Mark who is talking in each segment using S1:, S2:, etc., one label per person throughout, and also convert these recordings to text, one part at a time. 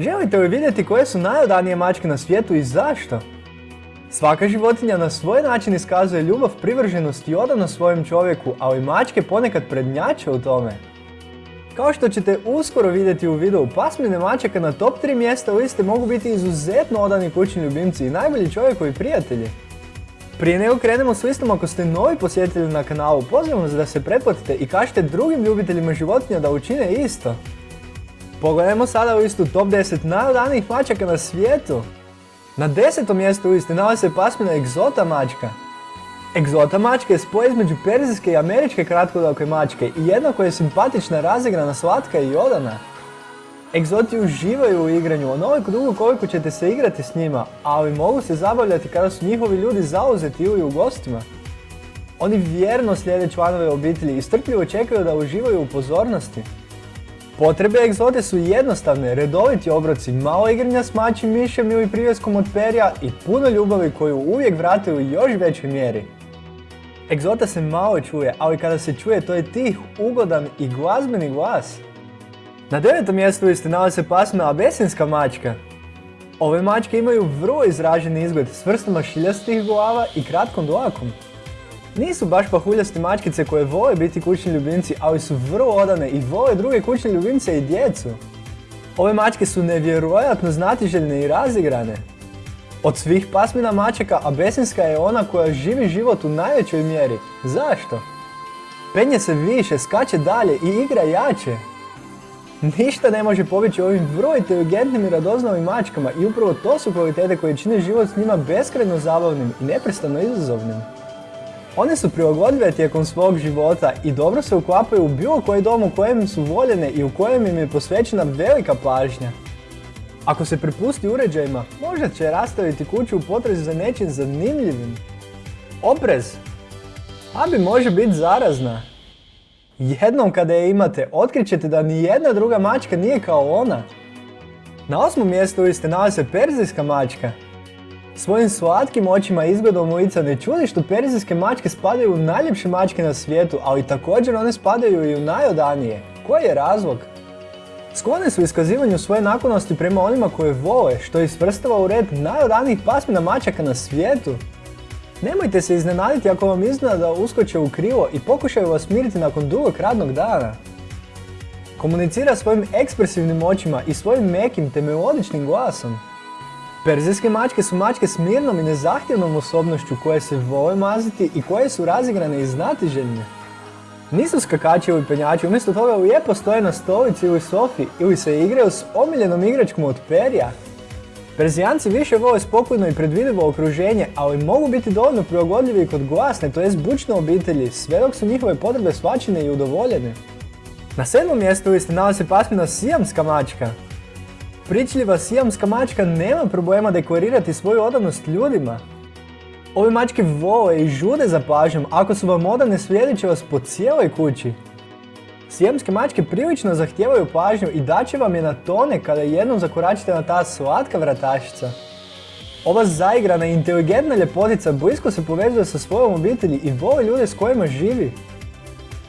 S1: Želite li vidjeti koje su najodanije mačke na svijetu i zašto? Svaka životinja na svoj način iskazuje ljubav, privrženost i odanost svojem čovjeku, ali mačke ponekad prednjače u tome. Kao što ćete uskoro vidjeti u videu, pasmine mačaka na top 3 mjesta liste mogu biti izuzetno odani kućni ljubimci i najbolji čovjekovi prijatelji. Prije nego krenemo s listom, ako ste novi posjetitelji na kanalu, pozivam vas da se pretplatite i kažete drugim ljubiteljima životinja da učine isto. Pogledajmo sada listu top 10 najodanijih mačaka na svijetu. Na desetom mjestu listi nalazi se pasmina egzota mačka. Egzota mačka je spoj između perzijske i američke kratkodalke mačke i jedna koja je simpatična, razigrana, slatka i odana. Egzoti uživaju u igranju onoliko dugo koliko ćete se igrati s njima, ali mogu se zabavljati kada su njihovi ljudi zauzeti ili u gostima. Oni vjerno slijede članove obitelji i strpljivo čekaju da uživaju u pozornosti. Potrebe egzote su jednostavne, redoviti obroci, malo igranja s mačim mišem ili privjeskom od perja i puno ljubavi koju uvijek vrate u još većoj mjeri. Egzota se malo čuje, ali kada se čuje to je tih, ugodan i glazbeni glas. Na devetom mjestu liste nalazi se pasmina abesinska mačka. Ove mačke imaju vrlo izraženi izgled s vrstama šiljastih glava i kratkom dlakom. Nisu baš pahuljasti mačkice koje vole biti kućni ljubimci, ali su vrlo odane i vole druge kućne ljubimce i djecu. Ove mačke su nevjerojatno znatiželjne i razigrane. Od svih pasmina mačaka, abesinska je ona koja živi život u najvećoj mjeri. Zašto? Penje se više, skače dalje i igra jače. Ništa ne može pobjeći ovim vrlo inteligentnim i radoznavim mačkama i upravo to su kvalitete koje čine život s njima beskrajno zabavnim i neprestano izazovnim. One su prilagodljive tijekom svog života i dobro se uklapaju u bilo koji dom u kojem su voljene i u kojem im je posvećena velika pažnja. Ako se prepusti uređajima, možda će rastaviti kuću u potrezi za nečim zanimljivim. Oprez! Abi može biti zarazna. Jednom kada je imate, otkrićete da ni jedna druga mačka nije kao ona. Na osmom mjestu ste nalazi se perzijska mačka. Svojim slatkim očima izgledom lica ne čudi što perzijske mačke spadaju u najljepše mačke na svijetu, ali također one spadaju i u najodanije. Koji je razlog? Sklone su iskazivanju svoje naklonosti prema onima koje vole, što ih svrstava u red najodanijih pasmina mačaka na svijetu. Nemojte se iznenaditi ako vam izgleda da uskoče u krivo i pokušaju vas smiriti nakon dugog radnog dana. Komunicira svojim ekspresivnim očima i svojim mekim te melodičnim glasom. Perzijske mačke su mačke s mirnom i nezahtjevnom osobnošću koje se vole maziti i koje su razigrane i znatiželjne. Nisu skakači ili penjači, umjesto toga lijepo stoje na stolici ili sofi ili se igraju s omiljenom igračkom od perja. Perzijanci više vole spokojno i predvidivo okruženje, ali mogu biti dovoljno prilagodljivi kod glasne, to jest bučne obitelji, sve dok su njihove potrebe svačine i udovoljene. Na sedmom mjestu liste nalazi pasmina sijamska mačka. Pričljiva sijamska mačka nema problema dekorirati svoju odanost ljudima. Ove mačke vole i žude za pažnjom, ako su vam odane slijedit će vas po cijeloj kući. Sijemske mačke prilično zahtijevaju pažnju i daće vam je na tone kada jednom zakoračite na ta slatka vratašica. Ova zaigrana i inteligentna ljepotica blisko se povezuje sa svojom obitelji i vole ljude s kojima živi.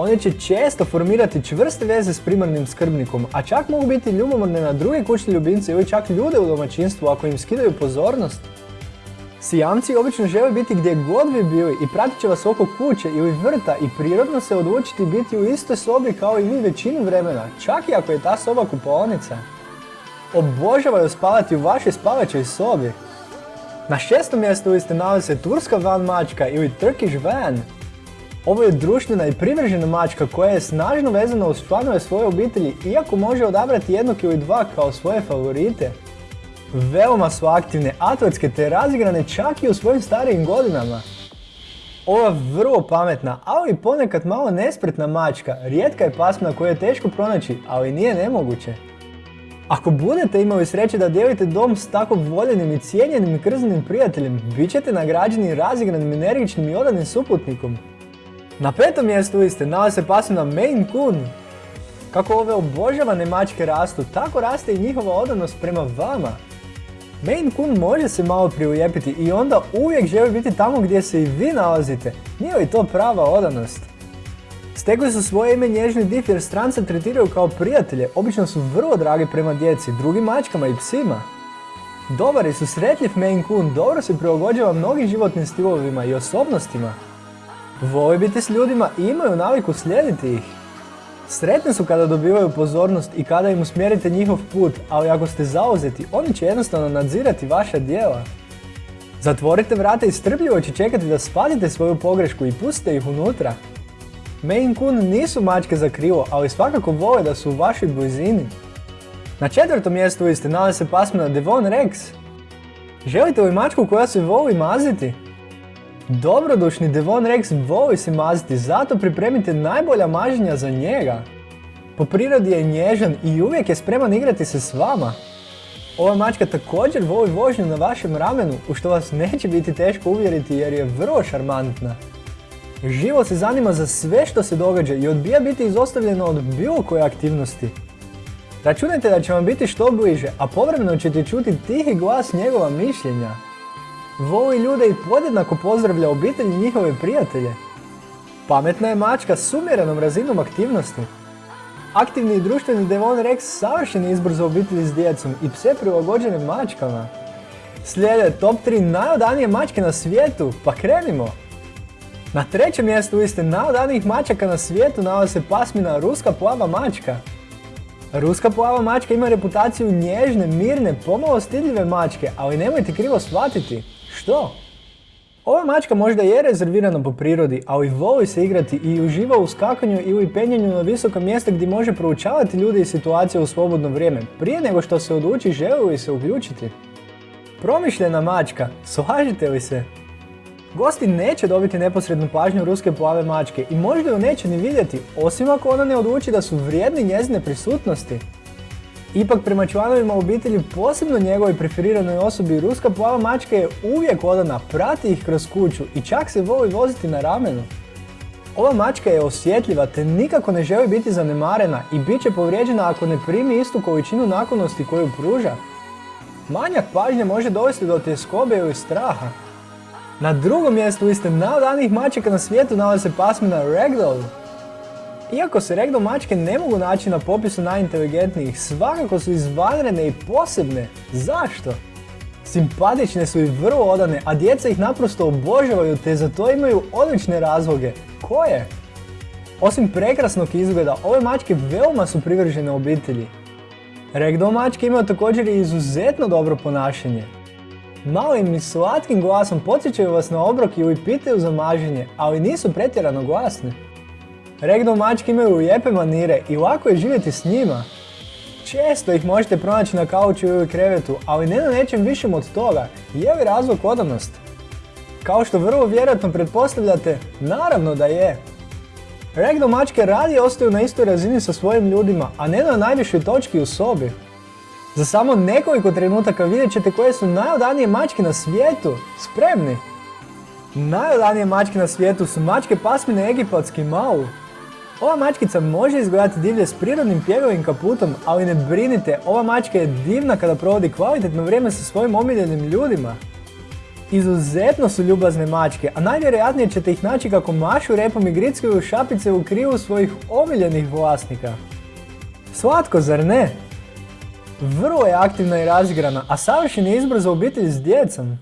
S1: One će često formirati čvrste veze s primarnim skrbnikom, a čak mogu biti ljubomorne na druge kućne ljubimce ili čak ljude u domaćinstvu ako im skidaju pozornost. Sijamci obično žele biti gdje god vi bili i pratit će vas oko kuće ili vrta i prirodno se odlučiti biti u istoj sobi kao i vi većinu vremena, čak i ako je ta soba kupaonica. Obožavaju spavati u vašoj spavačoj sobi. Na šestom mjestu ste nalazi se turska van mačka ili Turkish van. Ovo je društvena i privržena mačka koja je snažno vezana uz članove svoje obitelji iako može odabrati jednog ili dva kao svoje favorite. Veoma su aktivne, atletske te razigrane čak i u svojim starijim godinama. Ova vrlo pametna, ali ponekad malo nespretna mačka, rijetka je pasmina koju je teško pronaći, ali nije nemoguće. Ako budete imali sreće da dijelite dom s tako voljenim i cijenjenim i krznim prijateljem, bit ćete nagrađeni razigranim, energičnim i odanim suputnikom. Na petom mjestu liste nalazi se pasmina Maine Coon. Kako ove obožavane mačke rastu, tako raste i njihova odanost prema vama. Maine Coon može se malo prilijepiti i onda uvijek želi biti tamo gdje se i vi nalazite. Nije li to prava odanost? Stekli su svoje ime nježni div jer strance tretiraju kao prijatelje, obično su vrlo dragi prema djeci, drugim mačkama i psima. Dobar i susretljiv Maine Coon dobro se prilagođava mnogim životnim stilovima i osobnostima. Vole biti s ljudima i imaju naviku slijediti ih. Sretni su kada dobivaju pozornost i kada im usmjerite njihov put, ali ako ste zauzeti, oni će jednostavno nadzirati vaša dijela. Zatvorite vrata i strpljivo će čekati da shvatite svoju pogrešku i pustite ih unutra. Maine Coon nisu mačke za krivo, ali svakako vole da su u vašoj blizini. Na četvrtom mjestu ste nalazi se pasmina Devon Rex. Želite li mačku koja se voli maziti? Dobrodušni Devon Rex voli se maziti, zato pripremite najbolja maženja za njega. Po prirodi je nježan i uvijek je spreman igrati se s vama. Ova mačka također voli vožnju na vašem ramenu, u što vas neće biti teško uvjeriti jer je vrlo šarmantna. Živo se zanima za sve što se događa i odbija biti izostavljeno od bilo koje aktivnosti. Računajte da će vam biti što bliže, a povremeno ćete čuti tihi glas njegova mišljenja. Voli ljude i podjednako pozdravlja obitelj i njihove prijatelje. Pametna je mačka s umjerenom razinom aktivnosti. Aktivni i društveni Devon Rex savršen izbor za obitelji s djecom i pse prilagođene mačkama. Slijede top 3 najodanije mačke na svijetu, pa krenimo! Na trećem mjestu ste najodanijih mačaka na svijetu nalazi se pasmina Ruska plava mačka. Ruska plava mačka ima reputaciju nježne, mirne, pomalo stidljive mačke, ali nemojte krivo shvatiti. Što? Ova mačka možda je rezervirana po prirodi, ali voli se igrati i uživa u skakanju ili penjanju na visoka mjesta gdje može proučavati ljude i situacije u slobodno vrijeme, prije nego što se odluči želi li se uključiti. Promišljena mačka, slažete li se? Gosti neće dobiti neposrednu pažnju ruske plave mačke i možda ju neće ni vidjeti, osim ako ona ne odluči da su vrijedni njezine prisutnosti. Ipak prema članovima obitelji, posebno njegovoj preferiranoj osobi, ruska plava mačka je uvijek odana, prati ih kroz kuću i čak se voli voziti na ramenu. Ova mačka je osjetljiva te nikako ne želi biti zanemarena i bit će povrijeđena ako ne primi istu količinu naklonosti koju pruža. Manjak pažnje može dovesti do tjeskobe ili straha. Na drugom mjestu liste najodanijih mačaka na svijetu nalazi se pasmina Ragdoll. Iako se Ragdoll mačke ne mogu naći na popisu najinteligentnijih, svakako su izvanredne i posebne. Zašto? Simpatične su i vrlo odane, a djeca ih naprosto obožavaju te za to imaju odlične razloge. Koje? Osim prekrasnog izgleda, ove mačke veoma su privržene obitelji. Ragdoll mačke imaju također i izuzetno dobro ponašanje. Malim i slatkim glasom podsjećaju vas na obrok ili pitaju za maženje, ali nisu pretjerano glasne. Ragdoll mačke imaju lijepe manire i lako je živjeti s njima. Često ih možete pronaći na kauču ili krevetu, ali ne na nečem višem od toga, je li razlog odanost? Kao što vrlo vjerojatno pretpostavljate, naravno da je. Ragdoll mačke radije ostaju na istoj razini sa svojim ljudima, a ne na najvišoj točki u sobi. Za samo nekoliko trenutaka vidjet ćete koje su najodanije mačke na svijetu. Spremni? Najodanije mačke na svijetu su mačke pasmine egipatski mau. Ova mačkica može izgledati divlje s prirodnim pjevovim kaputom, ali ne brinite, ova mačka je divna kada provodi kvalitetno vrijeme sa svojim omiljenim ljudima. Izuzetno su ljubazne mačke, a najvjerojatnije ćete ih naći kako mašu repom i grickaju šapice u krivu svojih omiljenih vlasnika. Slatko, zar ne? Vrlo je aktivna i razigrana, a savršen je izbor za obitelj s djecom.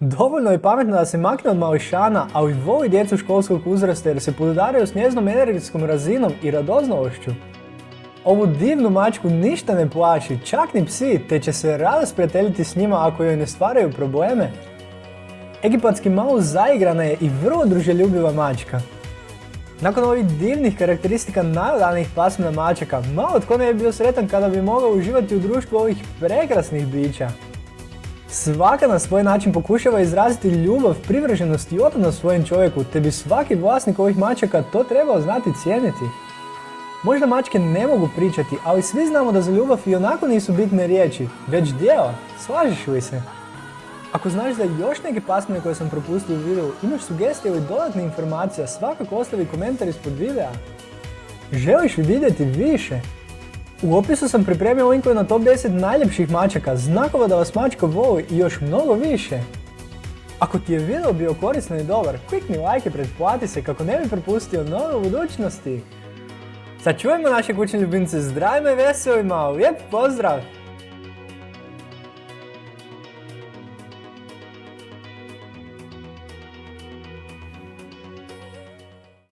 S1: Dovoljno je pametno da se makne od mališana, ali voli djecu školskog uzrasta jer se podudaraju s njeznom energetskom razinom i radoznalošću. Ovu divnu mačku ništa ne plaši, čak ni psi, te će se rado sprijateljiti s njima ako joj ne stvaraju probleme. Egipatski malo zaigrana je i vrlo druželjubiva mačka. Nakon ovih divnih karakteristika najodanijih pasmina mačaka, malo tko ne bi bio sretan kada bi mogao uživati u društvu ovih prekrasnih bića. Svaka na svoj način pokušava izraziti ljubav, privrženost i odanost svojem čovjeku, te bi svaki vlasnik ovih mačaka to trebao znati cijeniti. Možda mačke ne mogu pričati, ali svi znamo da za ljubav i onako nisu bitne riječi, već djela. Slažiš li se? Ako znaš za još neke pasmine koje sam propustio u videu, imaš sugestije ili dodatne informacije, svakako ostavi komentar ispod videa. Želiš li vidjeti više? U opisu sam pripremio linkove na top 10 najljepših mačaka, znakova da vas mačka voli i još mnogo više. Ako ti je video bio korisno i dobar, klikni like i pretplati se kako ne bi propustio nove u budućnosti. Sačuvajmo naše kućne ljubimce zdravima i veselima, lijep pozdrav!